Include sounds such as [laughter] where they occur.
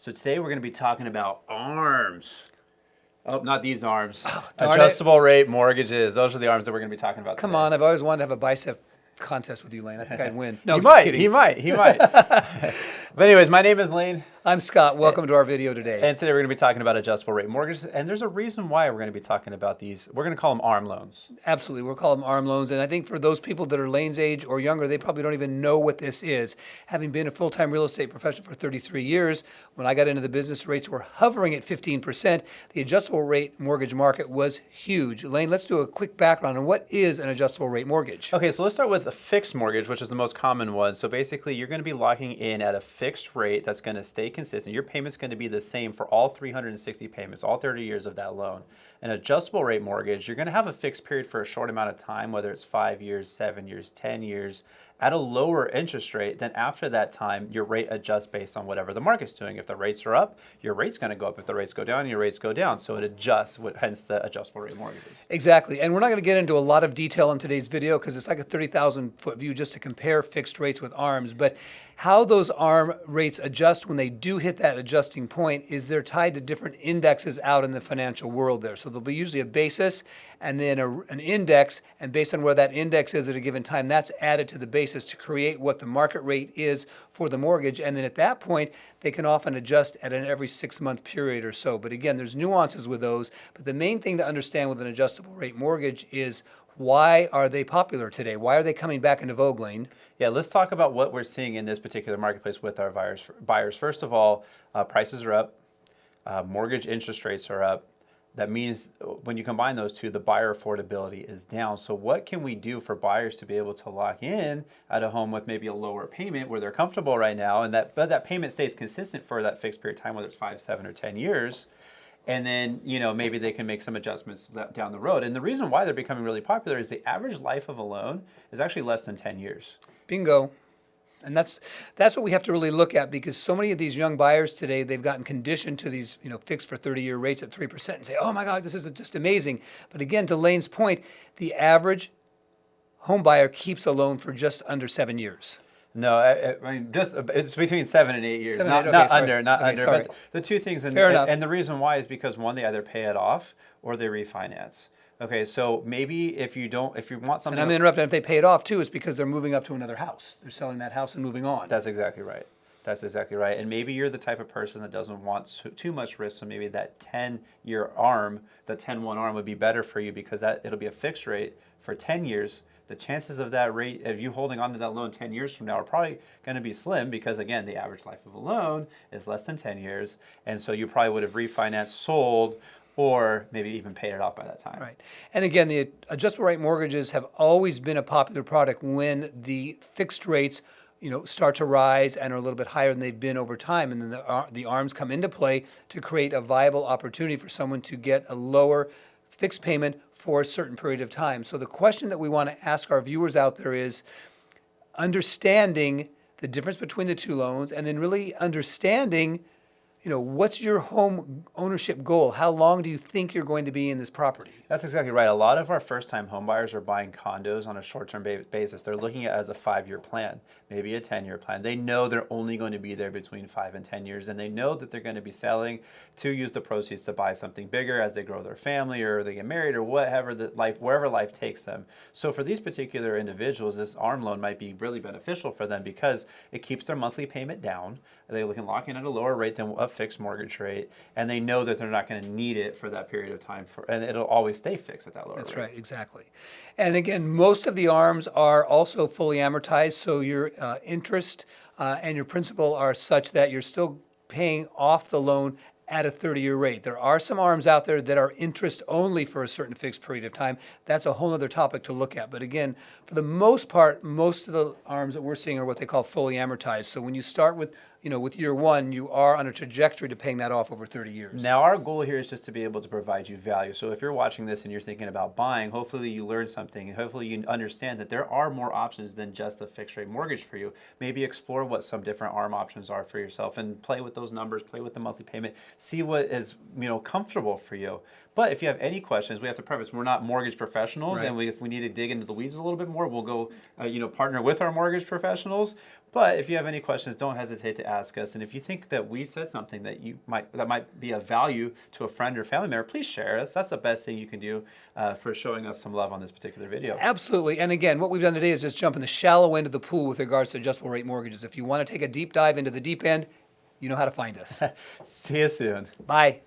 So today we're going to be talking about arms. Oh, not these arms. Oh, it. Adjustable rate mortgages. Those are the arms that we're going to be talking about. Come today. on, I've always wanted to have a bicep contest with you, Lane. I think I'd win. [laughs] No, he might. kidding. He might. He might. [laughs] but anyways, my name is Lane, I'm Scott. Welcome to our video today. and today we're going to be talking about adjustable rate mortgages. And there's a reason why we're going to be talking about these. We're going to call them ARM loans. Absolutely. We'll call them arm loans. And I think for those people that are Lane's age or younger, they probably don't even know what this is. Having been a full time real estate professional for 33 years, when I got into the business, rates were hovering at 15%. The adjustable rate mortgage market was huge. Lane, let's do a quick background on what is an adjustable rate mortgage. Okay, so let's start with a fixed mortgage, which is the most common one. So basically, you're going to be locking in at a fixed rate that's going to stay consistent. Your payment's going to be the same for all 360 payments, all 30 years of that loan. An adjustable rate mortgage, you're going to have a fixed period for a short amount of time, whether it's five years, seven years, 10 years, at a lower interest rate. Then after that time, your rate adjusts based on whatever the market's doing. If the rates are up, your rate's going to go up. If the rates go down, your rates go down. So it adjusts, hence the adjustable rate mortgages. Exactly. And we're not going to get into a lot of detail in today's video because it's like a 30,000 foot view just to compare fixed rates with ARMs. But how those ARM rates adjust when they do hit that adjusting point is they're tied to different indexes out in the financial world there. So there'll be usually a basis and then a, an index. And based on where that index is at a given time, that's added to the basis to create what the market rate is for the mortgage. And then at that point, they can often adjust at an every six month period or so. But again, there's nuances with those. But the main thing to understand with an adjustable rate mortgage is why are they popular today? Why are they coming back into vogue, Lane? Yeah, let's talk about what we're seeing in this particular marketplace with our buyers. Buyers, first of all, uh, prices are up, uh, mortgage interest rates are up. That means when you combine those two, the buyer affordability is down. So, what can we do for buyers to be able to lock in at a home with maybe a lower payment where they're comfortable right now, and that but that payment stays consistent for that fixed period of time, whether it's five, seven, or ten years? and then you know maybe they can make some adjustments down the road. And the reason why they're becoming really popular is the average life of a loan is actually less than 10 years. Bingo. And that's that's what we have to really look at because so many of these young buyers today they've gotten conditioned to these you know fixed for 30 year rates at 3% and say oh my god this is just amazing but again to Lane's point the average home buyer keeps a loan for just under 7 years No, I, I mean just it's between seven and eight years, Seven not, eight, okay, not under, not Okay, under. sorry. But the two things, and, enough. and the reason why is because one, they either pay it off or they refinance. Okay, so maybe if you don't, if you want and something, I'm interrupting if they pay it off too it's because they're moving up to another house they're selling that house and moving on That's exactly right. That's exactly right. And maybe you're the type of person that doesn't want too, too much risk. So maybe that 10 year arm, the 10 1 arm would be better for you because that it'll be a fixed rate for 10 years. The chances of that rate, of you holding on to that loan 10 years from now, are probably going to be slim because, again, the average life of a loan is less than 10 years. And so you probably would have refinanced, sold, or maybe even paid it off by that time. Right. And again, the adjustable rate mortgages have always been a popular product when the fixed rates, you know, start to rise and are a little bit higher than they've been over time. And then the, the arms come into play to create a viable opportunity for someone to get a lower fixed payment for a certain period of time. So the question that we want to ask our viewers out there is understanding the difference between the two loans and then really understanding you know what's your home ownership goal? How long do you think you're going to be in this property That's exactly right. A lot of our first-time homebuyers are buying condos on a short-term basis. They're looking at it as a five-year plan, maybe a ten-year plan. They know they're only going to be there between five and ten years, and they know that they're going to be selling to use the proceeds to buy something bigger as they grow their family or they get married or whatever the life, wherever life takes them. So for these particular individuals, this ARM loan might be really beneficial for them because it keeps their monthly payment down. They can lock in at a lower rate than a fixed mortgage rate, and they know that they're not going to need it for that period of time. For and it'll always stay fixed at that lower That's rate. right, exactly. And again, most of the arms are also fully amortized, so your uh, interest uh, and your principal are such that you're still paying off the loan at a 30-year rate. There are some arms out there that are interest only for a certain fixed period of time. That's a whole other topic to look at. But again, for the most part, most of the arms that we're seeing are what they call fully amortized. So when you start with, you know, with year one, you are on a trajectory to paying that off over 30 years. Now, our goal here is just to be able to provide you value. So, if you're watching this and you're thinking about buying, hopefully you learn something and hopefully you understand that there are more options than just a fixed rate mortgage for you. Maybe explore what some different ARM options are for yourself and play with those numbers, play with the monthly payment, see what is you know comfortable for you. But if you have any questions, we have to preface we're not mortgage professionals, Right. and we, if we need to dig into the weeds a little bit more, we'll go uh, you know partner with our mortgage professionals. But if you have any questions, don't hesitate to ask us. And if you think that we said something that you might that might be of value to a friend or family member, please share us. That's the best thing you can do uh, for showing us some love on this particular video. Absolutely. And again, what we've done today is just jump in the shallow end of the pool with regards to adjustable rate mortgages. If you want to take a deep dive into the deep end, you know how to find us. [laughs] See you soon. Bye.